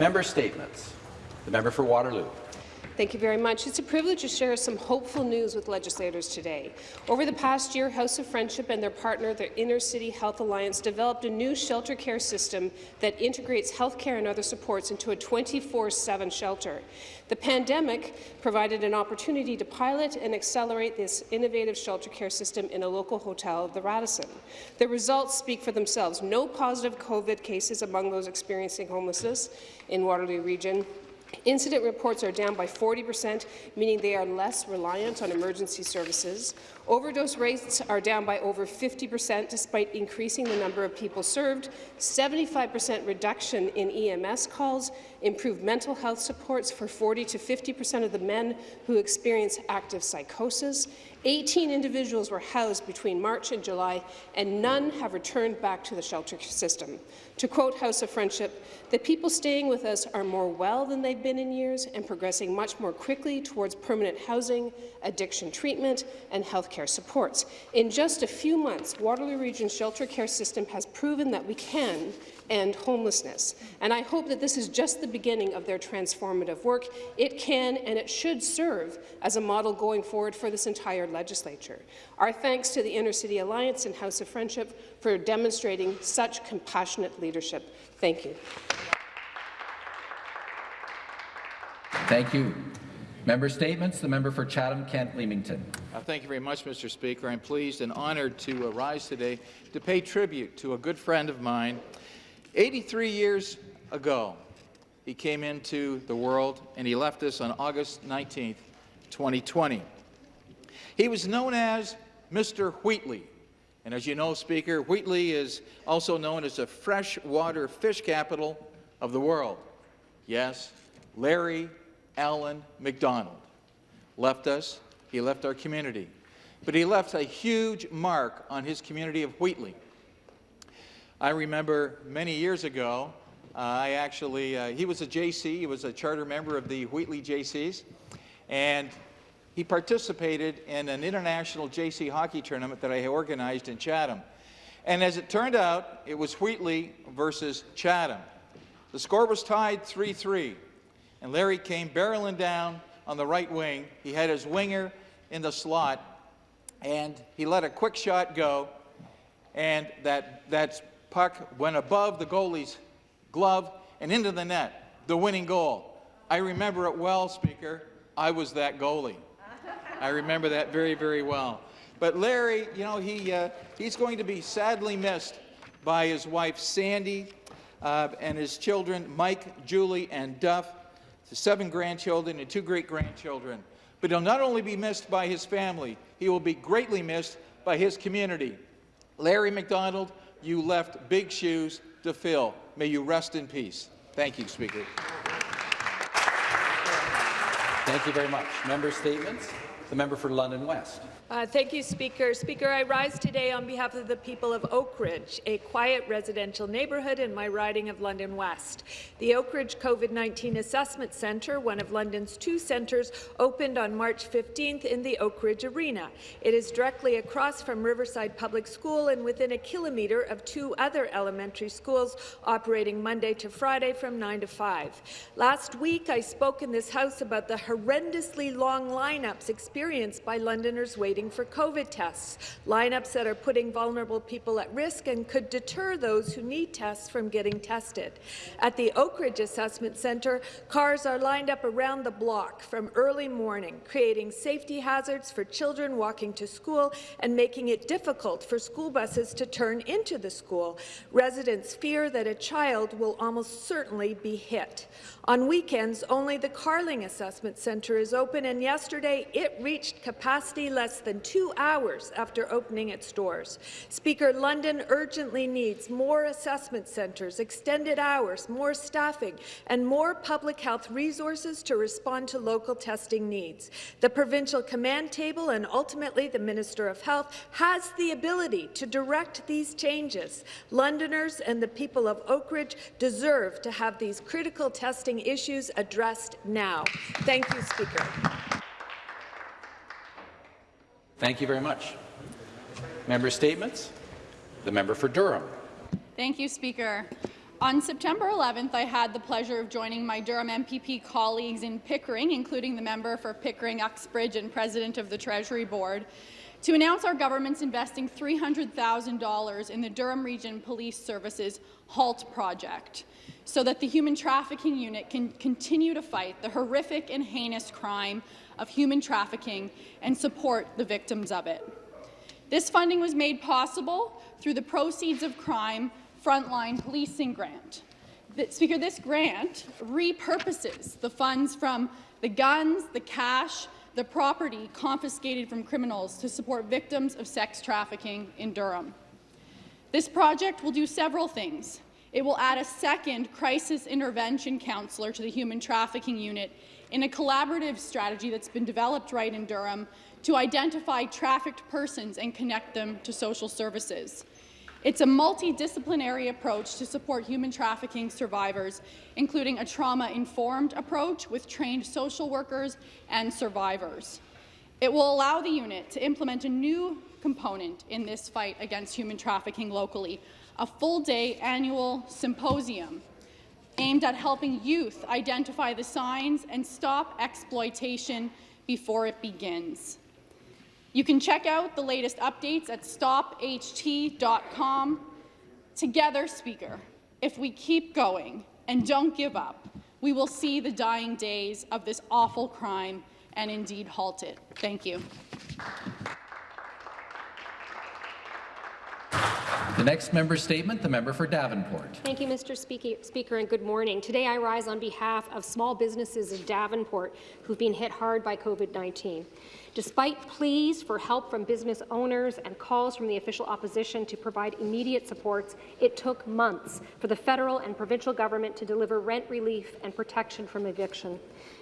Member Statements. The member for Waterloo. Thank you very much. It's a privilege to share some hopeful news with legislators today. Over the past year, House of Friendship and their partner, the Inner City Health Alliance, developed a new shelter care system that integrates health care and other supports into a 24-7 shelter. The pandemic provided an opportunity to pilot and accelerate this innovative shelter care system in a local hotel, the Radisson. The results speak for themselves. No positive COVID cases among those experiencing homelessness in Waterloo Region, Incident reports are down by 40 percent, meaning they are less reliant on emergency services. Overdose rates are down by over 50 percent, despite increasing the number of people served, 75 percent reduction in EMS calls, improved mental health supports for 40 to 50 percent of the men who experience active psychosis, 18 individuals were housed between March and July, and none have returned back to the shelter system. To quote House of Friendship, the people staying with us are more well than they've been in years and progressing much more quickly towards permanent housing, addiction treatment, and healthcare supports. In just a few months, Waterloo Region's shelter care system has proven that we can end homelessness. And I hope that this is just the beginning of their transformative work. It can and it should serve as a model going forward for this entire legislature. Our thanks to the Inner City Alliance and House of Friendship for demonstrating such compassionate leadership. Thank you. Thank you. Member Statements. The member for Chatham-Kent-Leamington. Uh, thank you very much, Mr. Speaker. I'm pleased and honoured to uh, rise today to pay tribute to a good friend of mine 83 years ago, he came into the world and he left us on August 19, 2020. He was known as Mr. Wheatley. And as you know, Speaker, Wheatley is also known as the freshwater fish capital of the world. Yes, Larry Allen McDonald left us. He left our community. But he left a huge mark on his community of Wheatley. I remember many years ago, uh, I actually, uh, he was a JC, he was a charter member of the Wheatley JCs, and he participated in an international JC hockey tournament that I organized in Chatham. And as it turned out, it was Wheatley versus Chatham. The score was tied 3-3, and Larry came barreling down on the right wing. He had his winger in the slot, and he let a quick shot go, and that, that's puck went above the goalie's glove and into the net, the winning goal. I remember it well, Speaker. I was that goalie. I remember that very, very well. But Larry, you know, he, uh, he's going to be sadly missed by his wife, Sandy, uh, and his children, Mike, Julie, and Duff, the seven grandchildren and two great-grandchildren. But he'll not only be missed by his family, he will be greatly missed by his community. Larry McDonald you left big shoes to fill. May you rest in peace. Thank you, Speaker. Thank you very much. Member statements. The member for London West. Uh, thank you, Speaker. Speaker, I rise today on behalf of the people of Oakridge, a quiet residential neighbourhood in my riding of London West. The Oakridge COVID-19 Assessment Centre, one of London's two centres, opened on March 15th in the Oakridge Arena. It is directly across from Riverside Public School and within a kilometre of two other elementary schools operating Monday to Friday from 9 to 5. Last week, I spoke in this House about the horrendously long lineups experienced by Londoners waiting waiting for COVID tests, lineups that are putting vulnerable people at risk and could deter those who need tests from getting tested. At the Oakridge Assessment Centre, cars are lined up around the block from early morning, creating safety hazards for children walking to school and making it difficult for school buses to turn into the school. Residents fear that a child will almost certainly be hit. On weekends, only the Carling Assessment Centre is open, and yesterday it reached capacity less than two hours after opening its doors. Speaker, London urgently needs more assessment centres, extended hours, more staffing, and more public health resources to respond to local testing needs. The provincial command table and ultimately the Minister of Health has the ability to direct these changes. Londoners and the people of Oakridge deserve to have these critical testing issues addressed now. Thank you, Speaker. Thank you very much. Member statements. The member for Durham. Thank you, Speaker. On September 11th, I had the pleasure of joining my Durham MPP colleagues in Pickering, including the member for Pickering Uxbridge and president of the Treasury Board, to announce our government's investing $300,000 in the Durham Region Police Services HALT project so that the Human Trafficking Unit can continue to fight the horrific and heinous crime of human trafficking and support the victims of it. This funding was made possible through the Proceeds of Crime Frontline Policing Grant. The, Speaker, this grant repurposes the funds from the guns, the cash, the property confiscated from criminals to support victims of sex trafficking in Durham. This project will do several things. It will add a second crisis intervention counsellor to the Human Trafficking Unit in a collaborative strategy that's been developed right in Durham to identify trafficked persons and connect them to social services. It's a multidisciplinary approach to support human trafficking survivors, including a trauma-informed approach with trained social workers and survivors. It will allow the unit to implement a new component in this fight against human trafficking locally, a full-day annual symposium aimed at helping youth identify the signs and stop exploitation before it begins. You can check out the latest updates at stopht.com. Together, Speaker, if we keep going and don't give up, we will see the dying days of this awful crime and indeed halt it. Thank you. The next member statement, the member for Davenport. Thank you, Mr. Speaker, and good morning. Today I rise on behalf of small businesses in Davenport who've been hit hard by COVID-19. Despite pleas for help from business owners and calls from the official opposition to provide immediate supports, it took months for the federal and provincial government to deliver rent relief and protection from eviction.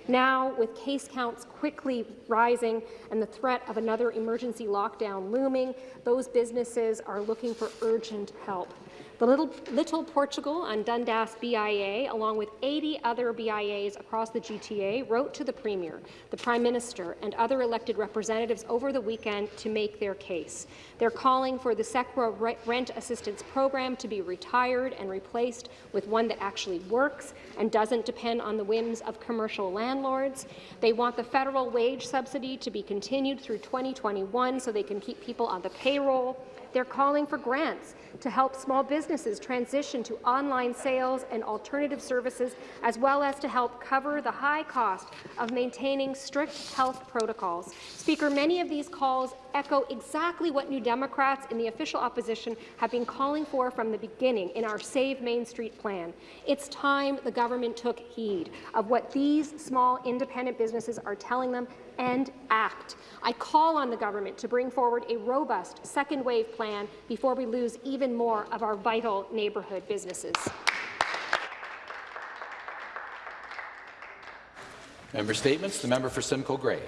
Now, with case counts quickly rising and the threat of another emergency lockdown looming, those businesses are looking for urgent help. The Little, Little Portugal and Dundas BIA, along with 80 other BIAs across the GTA, wrote to the Premier, the Prime Minister and other elected representatives over the weekend to make their case. They're calling for the CECRA rent assistance program to be retired and replaced with one that actually works and doesn't depend on the whims of commercial landlords. They want the federal wage subsidy to be continued through 2021 so they can keep people on the payroll. They're calling for grants to help small businesses transition to online sales and alternative services, as well as to help cover the high cost of maintaining strict health protocols. Speaker, many of these calls echo exactly what New Democrats in the official opposition have been calling for from the beginning in our Save Main Street plan. It's time the government took heed of what these small independent businesses are telling them and act. I call on the government to bring forward a robust second wave plan before we lose even more of our vital neighbourhood businesses. Member statements. The member for Simcoe Grey.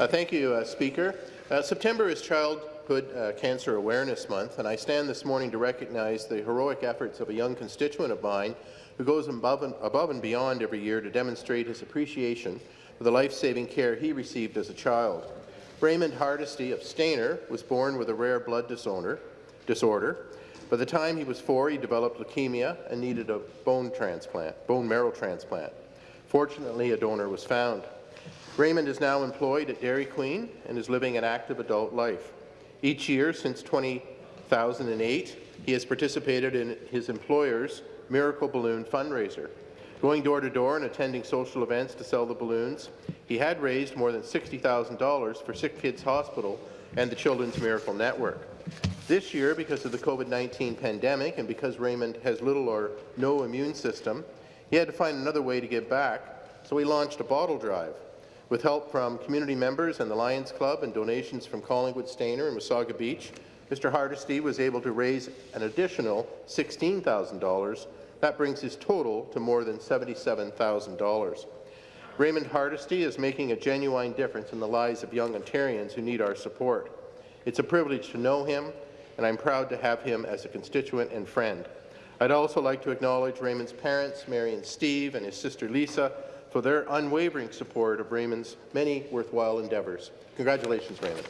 Uh, thank you, uh, Speaker. Uh, September is Childhood uh, Cancer Awareness Month, and I stand this morning to recognize the heroic efforts of a young constituent of mine who goes above and, above and beyond every year to demonstrate his appreciation for the life-saving care he received as a child. Raymond Hardesty of Stayner was born with a rare blood disorder. disorder. By the time he was four, he developed leukemia and needed a bone transplant, bone marrow transplant. Fortunately, a donor was found. Raymond is now employed at Dairy Queen and is living an active adult life. Each year since 2008, he has participated in his employer's Miracle Balloon fundraiser. Going door to door and attending social events to sell the balloons, he had raised more than $60,000 for Sick Kids Hospital and the Children's Miracle Network. This year, because of the COVID-19 pandemic and because Raymond has little or no immune system, he had to find another way to give back, so he launched a bottle drive. With help from community members and the Lions Club and donations from Collingwood, Stayner and Wasaga Beach, Mr. Hardesty was able to raise an additional $16,000 that brings his total to more than $77,000. Raymond Hardesty is making a genuine difference in the lives of young Ontarians who need our support. It's a privilege to know him, and I'm proud to have him as a constituent and friend. I'd also like to acknowledge Raymond's parents, Mary and Steve, and his sister Lisa, for their unwavering support of Raymond's many worthwhile endeavours. Congratulations, Raymond.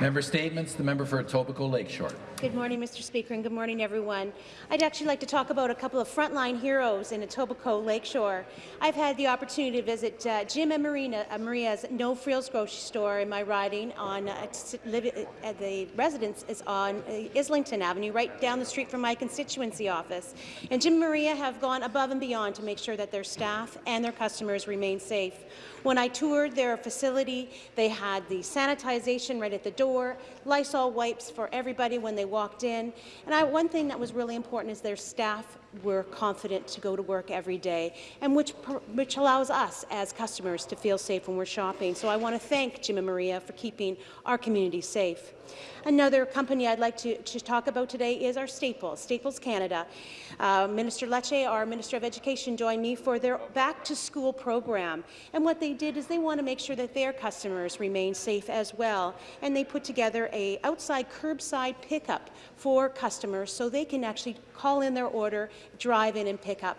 Member Statements, the member for Etobicoke Lakeshore. Good morning, Mr. Speaker, and good morning, everyone. I'd actually like to talk about a couple of frontline heroes in Etobicoke Lakeshore. I've had the opportunity to visit uh, Jim and Marina, uh, Maria's No Frills grocery store in my riding on uh, uh, the residence is on uh, Islington Avenue, right down the street from my constituency office. And Jim and Maria have gone above and beyond to make sure that their staff and their customers remain safe. When I toured their facility, they had the sanitization right at the door, door Lysol wipes for everybody when they walked in. And I, one thing that was really important is their staff were confident to go to work every day, and which, which allows us as customers to feel safe when we're shopping. So I want to thank Jim and Maria for keeping our community safe. Another company I'd like to, to talk about today is our Staples, Staples Canada. Uh, Minister Lecce, our Minister of Education, joined me for their back-to-school program. And what they did is they want to make sure that their customers remain safe as well. And they put together a outside curbside pickup for customers so they can actually call in their order, drive in and pick up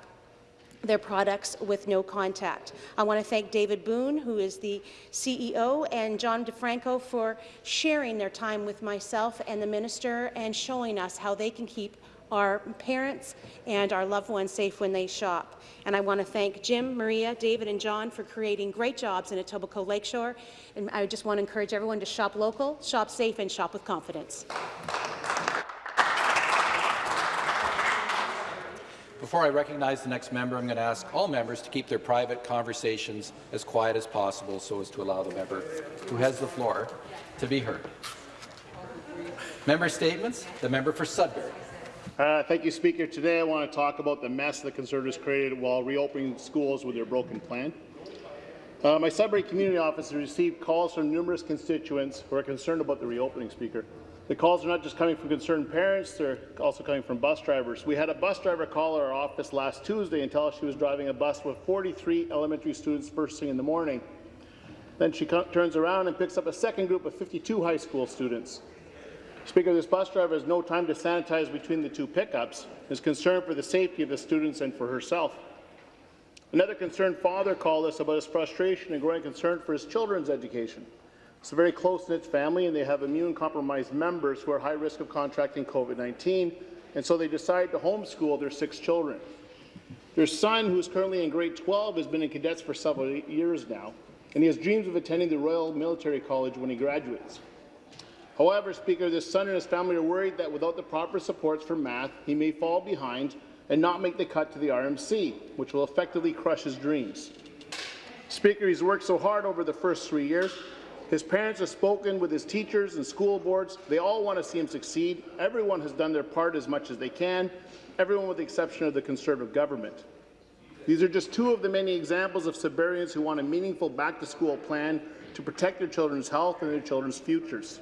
their products with no contact. I want to thank David Boone, who is the CEO, and John DeFranco for sharing their time with myself and the minister and showing us how they can keep our parents and our loved ones safe when they shop. And I want to thank Jim, Maria, David and John for creating great jobs in Etobicoke Lakeshore. And I just want to encourage everyone to shop local, shop safe and shop with confidence. Before I recognize the next member, I'm going to ask all members to keep their private conversations as quiet as possible so as to allow the member who has the floor to be heard. Member statements. The member for Sudbury. Uh, thank you, Speaker. Today I want to talk about the mess the Conservatives created while reopening schools with their broken plan. Uh, my Sudbury community office has received calls from numerous constituents who are concerned about the reopening, Speaker. The calls are not just coming from concerned parents, they're also coming from bus drivers. We had a bus driver call our office last Tuesday and tell us she was driving a bus with 43 elementary students first thing in the morning. Then she turns around and picks up a second group of 52 high school students. Speaker, this bus driver has no time to sanitize between the two pickups, is concerned for the safety of the students and for herself. Another concerned father called us about his frustration and growing concern for his children's education. It's a very close-knit family, and they have immune-compromised members who are high risk of contracting COVID-19, and so they decided to homeschool their six children. Their son, who is currently in grade 12, has been in cadets for several years now, and he has dreams of attending the Royal Military College when he graduates. However, Speaker, this son and his family are worried that without the proper supports for math, he may fall behind and not make the cut to the RMC, which will effectively crush his dreams. Speaker, he's worked so hard over the first three years, his parents have spoken with his teachers and school boards. They all want to see him succeed. Everyone has done their part as much as they can, everyone with the exception of the Conservative government. These are just two of the many examples of Sudburyans who want a meaningful back-to-school plan to protect their children's health and their children's futures.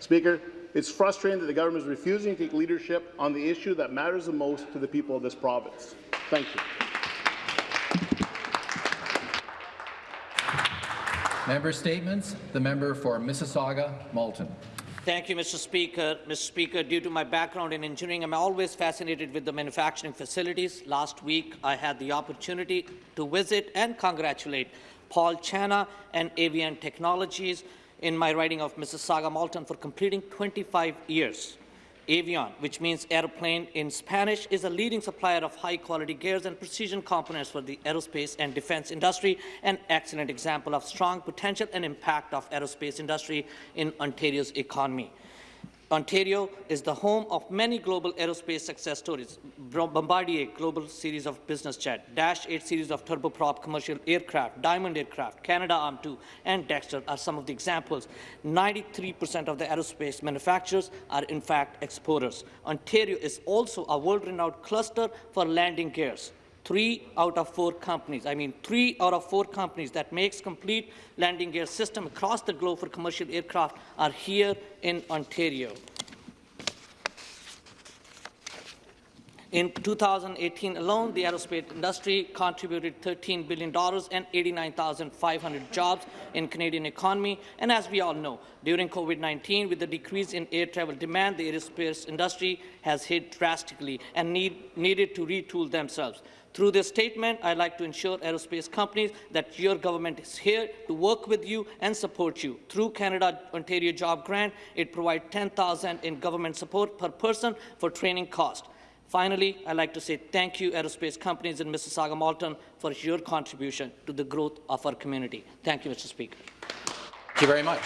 Speaker, it's frustrating that the government is refusing to take leadership on the issue that matters the most to the people of this province. Thank you. Member statements. The member for Mississauga, Malton. Thank you, Mr. Speaker. Mr. Speaker, due to my background in engineering, I'm always fascinated with the manufacturing facilities. Last week, I had the opportunity to visit and congratulate Paul Chana and Avion Technologies in my writing of Mississauga Malton for completing 25 years. Avion, which means airplane in Spanish, is a leading supplier of high-quality gears and precision components for the aerospace and defense industry, an excellent example of strong potential and impact of aerospace industry in Ontario's economy. Ontario is the home of many global aerospace success stories. Bombardier Global Series of Business Jet, Dash 8 Series of turboprop commercial aircraft, Diamond Aircraft, Canadarm2, and Dextre are some of the examples. 93% of the aerospace manufacturers are in fact exporters. Ontario is also a world-renowned cluster for landing gears three out of four companies, I mean three out of four companies that makes complete landing gear system across the globe for commercial aircraft are here in Ontario. In 2018 alone, the aerospace industry contributed $13 billion and 89,500 jobs in Canadian economy. And as we all know, during COVID-19, with the decrease in air travel demand, the aerospace industry has hit drastically and need, needed to retool themselves. Through this statement, I'd like to ensure aerospace companies that your government is here to work with you and support you. Through Canada Ontario Job Grant, it provides 10,000 in government support per person for training cost. Finally, I'd like to say thank you, aerospace companies in Mississauga Malton, for your contribution to the growth of our community. Thank you, Mr. Speaker. Thank you very much.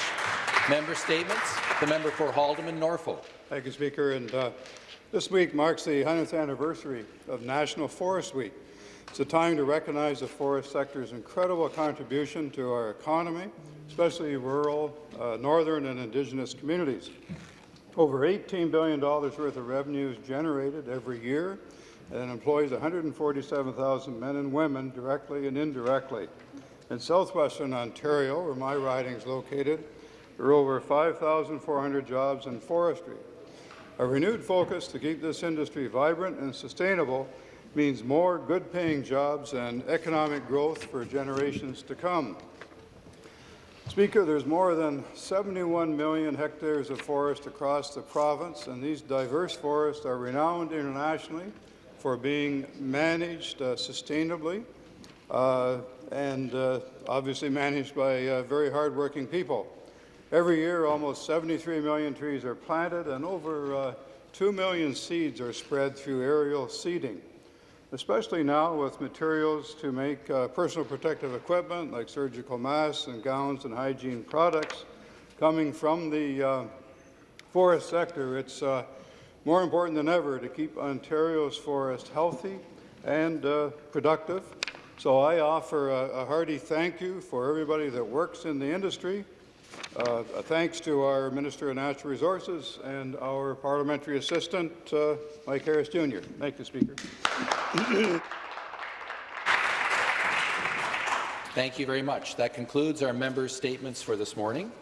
Member statements. The member for Haldimand Norfolk. Thank you, Speaker. And uh, this week marks the 100th anniversary of National Forest Week. It's a time to recognize the forest sector's incredible contribution to our economy, especially rural, uh, northern and Indigenous communities. Over $18 billion worth of revenues generated every year and employs 147,000 men and women directly and indirectly. In southwestern Ontario, where my riding is located, there are over 5,400 jobs in forestry. A renewed focus to keep this industry vibrant and sustainable means more good-paying jobs and economic growth for generations to come. Speaker, there's more than 71 million hectares of forest across the province, and these diverse forests are renowned internationally for being managed uh, sustainably uh, and uh, obviously managed by uh, very hardworking people. Every year, almost 73 million trees are planted, and over uh, 2 million seeds are spread through aerial seeding especially now with materials to make uh, personal protective equipment like surgical masks and gowns and hygiene products coming from the uh, forest sector. It's uh, more important than ever to keep Ontario's forest healthy and uh, productive. So I offer a, a, hearty thank you for everybody that works in the industry. Uh, thanks to our Minister of Natural Resources and our parliamentary assistant, uh, Mike Harris Jr. Thank you, Speaker. Thank you very much. That concludes our members' statements for this morning.